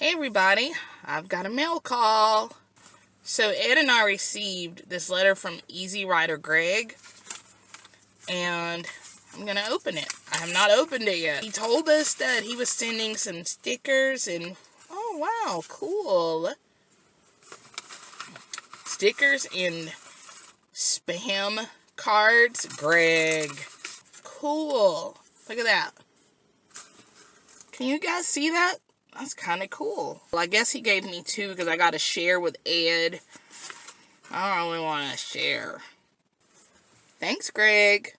Hey everybody, I've got a mail call. So Ed and I received this letter from Easy Rider Greg and I'm gonna open it. I have not opened it yet. He told us that he was sending some stickers and oh wow, cool. Stickers and spam cards. Greg. Cool. Look at that. Can you guys see that? That's kind of cool. Well, I guess he gave me two because I got to share with Ed. I don't really want to share. Thanks, Greg.